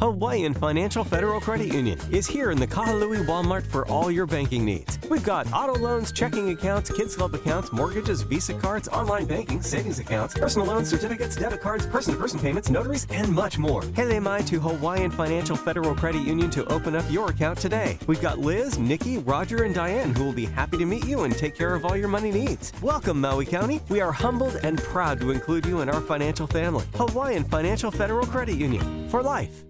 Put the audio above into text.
Hawaiian Financial Federal Credit Union is here in the Kahului Walmart for all your banking needs. We've got auto loans, checking accounts, kids club accounts, mortgages, Visa cards, online banking, savings accounts, personal loans, certificates, debit cards, person-to-person payments, notaries, and much more. Hele mai to Hawaiian Financial Federal Credit Union to open up your account today. We've got Liz, Nikki, Roger, and Diane who will be happy to meet you and take care of all your money needs. Welcome, Maui County. We are humbled and proud to include you in our financial family. Hawaiian Financial Federal Credit Union for life.